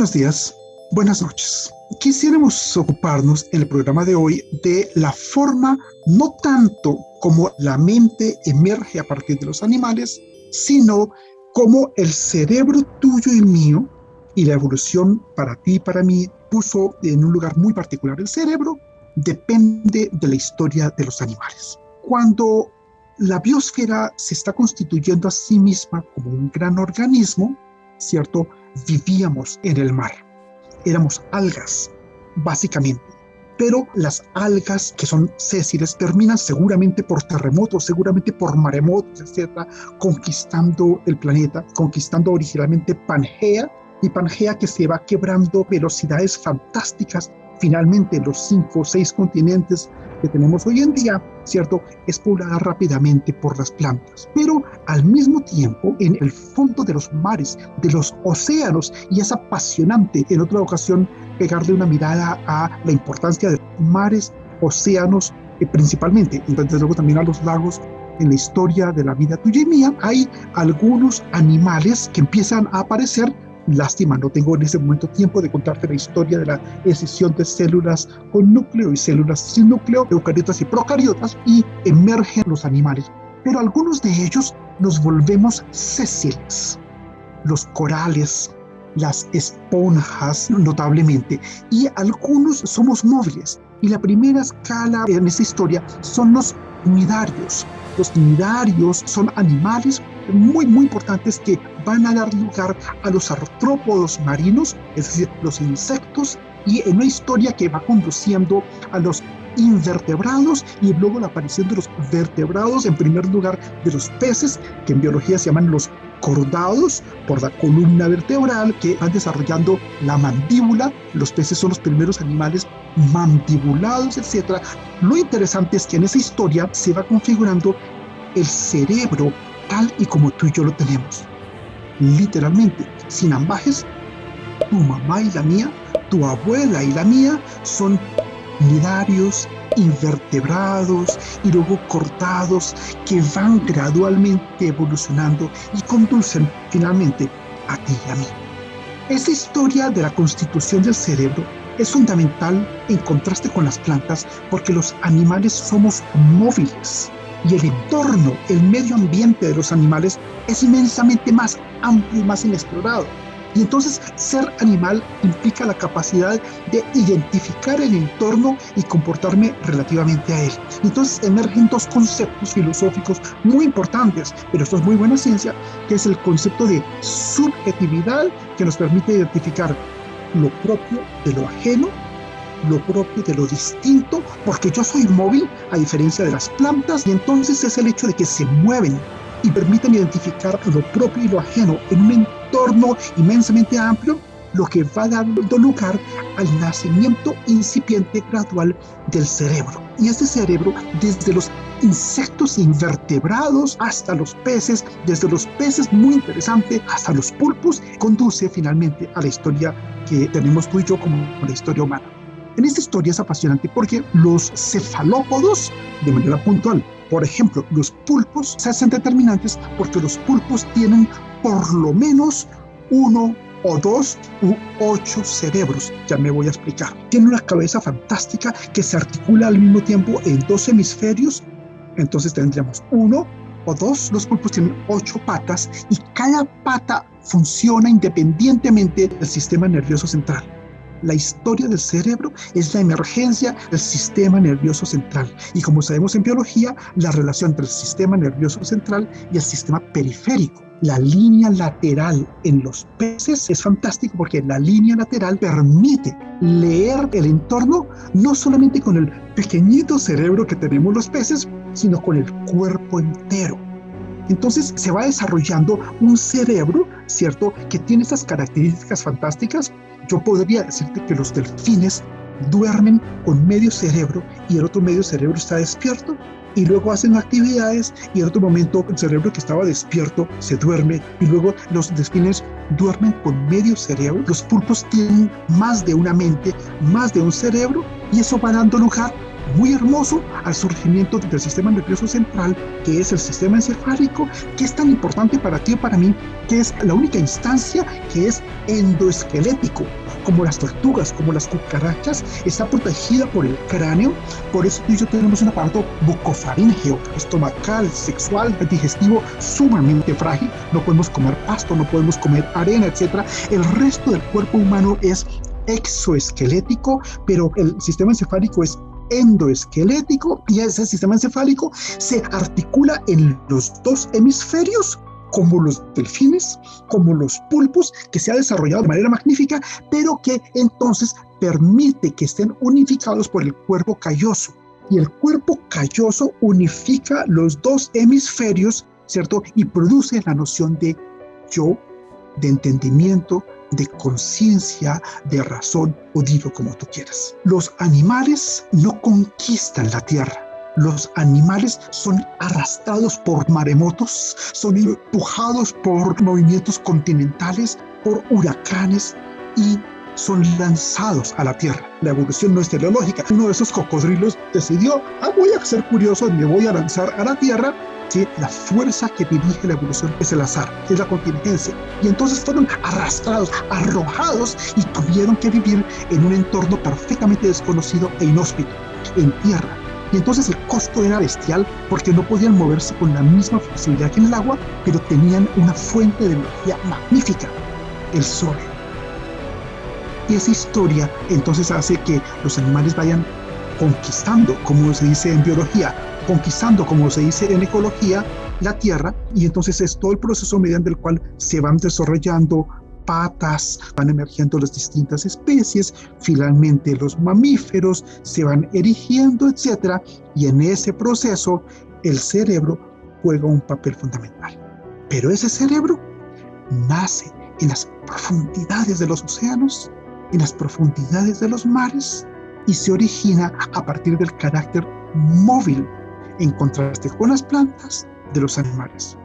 Buenos días, buenas noches. Quisiéramos ocuparnos en el programa de hoy de la forma, no tanto como la mente emerge a partir de los animales, sino como el cerebro tuyo y mío y la evolución para ti y para mí puso en un lugar muy particular el cerebro, depende de la historia de los animales. Cuando la biosfera se está constituyendo a sí misma como un gran organismo, ¿cierto? Vivíamos en el mar, éramos algas, básicamente. Pero las algas que son sésiles terminan seguramente por terremotos, seguramente por maremotos, etcétera, conquistando el planeta, conquistando originalmente Pangea, y Pangea que se va quebrando velocidades fantásticas finalmente los cinco o seis continentes que tenemos hoy en día, ¿cierto? Es poblada rápidamente por las plantas. Pero al mismo tiempo, en el fondo de los mares, de los océanos, y es apasionante en otra ocasión pegarle una mirada a la importancia de mares, océanos, eh, principalmente, desde luego también a los lagos, en la historia de la vida tuya y mía, hay algunos animales que empiezan a aparecer Lástima, no tengo en ese momento tiempo de contarte la historia de la escisión de células con núcleo y células sin núcleo, eucariotas y procariotas, y emergen los animales. Pero algunos de ellos nos volvemos sésiles, los corales, las esponjas notablemente, y algunos somos móviles. Y la primera escala en esa historia son los nidarios. Los nidarios son animales muy, muy importantes que van a dar lugar a los artrópodos marinos, es decir, los insectos, y en una historia que va conduciendo a los invertebrados y luego la aparición de los vertebrados, en primer lugar de los peces, que en biología se llaman los cordados por la columna vertebral que van desarrollando la mandíbula. Los peces son los primeros animales mandibulados, etc. Lo interesante es que en esa historia se va configurando el cerebro tal y como tú y yo lo tenemos. Literalmente, sin ambajes, tu mamá y la mía, tu abuela y la mía son nidarios, invertebrados y luego cortados que van gradualmente evolucionando y conducen finalmente a ti y a mí. Esta historia de la constitución del cerebro es fundamental en contraste con las plantas porque los animales somos móviles y el entorno, el medio ambiente de los animales es inmensamente más amplio y más inexplorado. Y entonces ser animal implica la capacidad de identificar el entorno y comportarme relativamente a él. Entonces emergen dos conceptos filosóficos muy importantes, pero esto es muy buena ciencia, que es el concepto de subjetividad que nos permite identificar lo propio de lo ajeno lo propio de lo distinto, porque yo soy móvil a diferencia de las plantas, y entonces es el hecho de que se mueven y permiten identificar lo propio y lo ajeno en un entorno inmensamente amplio, lo que va dando lugar al nacimiento incipiente gradual del cerebro. Y este cerebro, desde los insectos invertebrados hasta los peces, desde los peces muy interesante hasta los pulpos, conduce finalmente a la historia que tenemos tú y yo como la historia humana. En esta historia es apasionante porque los cefalópodos, de manera puntual, por ejemplo, los pulpos se hacen determinantes porque los pulpos tienen por lo menos uno o dos u ocho cerebros. Ya me voy a explicar. Tiene una cabeza fantástica que se articula al mismo tiempo en dos hemisferios. Entonces tendríamos uno o dos. Los pulpos tienen ocho patas y cada pata funciona independientemente del sistema nervioso central. La historia del cerebro es la emergencia del sistema nervioso central. Y como sabemos en biología, la relación entre el sistema nervioso central y el sistema periférico. La línea lateral en los peces es fantástico porque la línea lateral permite leer el entorno no solamente con el pequeñito cerebro que tenemos los peces, sino con el cuerpo entero. Entonces se va desarrollando un cerebro, ¿cierto?, que tiene esas características fantásticas yo podría decirte que los delfines duermen con medio cerebro y el otro medio cerebro está despierto y luego hacen actividades y en otro momento el cerebro que estaba despierto se duerme y luego los delfines duermen con medio cerebro. Los pulpos tienen más de una mente, más de un cerebro y eso va dando lugar muy hermoso al surgimiento del sistema nervioso central, que es el sistema encefálico, que es tan importante para ti y para mí, que es la única instancia que es endoesquelético, como las tortugas, como las cucarachas, está protegida por el cráneo, por eso tú y yo tenemos un aparato bucofaríngeo, estomacal, sexual, digestivo, sumamente frágil, no podemos comer pasto, no podemos comer arena, etc. El resto del cuerpo humano es exoesquelético, pero el sistema encefálico es endoesquelético y ese sistema encefálico se articula en los dos hemisferios como los delfines, como los pulpos, que se ha desarrollado de manera magnífica, pero que entonces permite que estén unificados por el cuerpo calloso. Y el cuerpo calloso unifica los dos hemisferios, ¿cierto? Y produce la noción de yo, de entendimiento, de conciencia, de razón o dilo como tú quieras. Los animales no conquistan la tierra. Los animales son arrastrados por maremotos, son empujados por movimientos continentales, por huracanes y son lanzados a la tierra. La evolución no es teleológica. Uno de esos cocodrilos decidió, ah, voy a ser curioso me voy a lanzar a la tierra ¿sí? La fuerza que dirige la evolución es el azar, es la contingencia. Y entonces fueron arrastrados, arrojados y tuvieron que vivir en un entorno perfectamente desconocido e inhóspito, en tierra. Y entonces el costo era bestial porque no podían moverse con la misma facilidad que en el agua, pero tenían una fuente de energía magnífica, el sol. Y esa historia entonces hace que los animales vayan conquistando, como se dice en biología, conquistando, como se dice en ecología, la tierra y entonces es todo el proceso mediante el cual se van desarrollando patas, van emergiendo las distintas especies, finalmente los mamíferos se van erigiendo, etcétera, y en ese proceso el cerebro juega un papel fundamental. Pero ese cerebro nace en las profundidades de los océanos, en las profundidades de los mares y se origina a partir del carácter móvil en contraste con las plantas de los animales.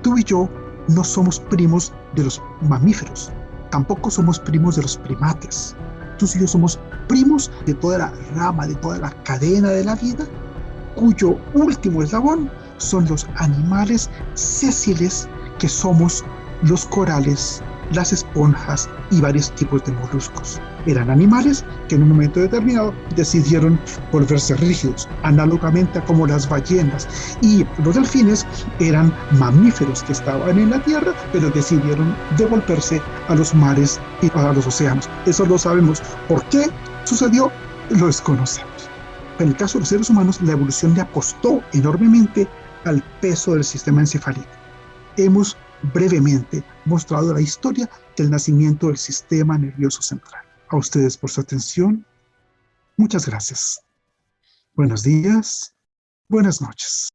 Tú y yo no somos primos de los mamíferos, tampoco somos primos de los primates. Tú y yo somos primos de toda la rama, de toda la cadena de la vida, cuyo último eslabón son los animales sésiles que somos los corales las esponjas y varios tipos de moluscos. Eran animales que en un momento determinado decidieron volverse rígidos, análogamente a como las ballenas. Y los delfines eran mamíferos que estaban en la tierra, pero decidieron devolverse a los mares y a los océanos. Eso lo sabemos. ¿Por qué sucedió? Lo desconocemos. En el caso de los seres humanos, la evolución le apostó enormemente al peso del sistema encefálico. Hemos brevemente mostrado la historia del nacimiento del sistema nervioso central. A ustedes por su atención. Muchas gracias. Buenos días. Buenas noches.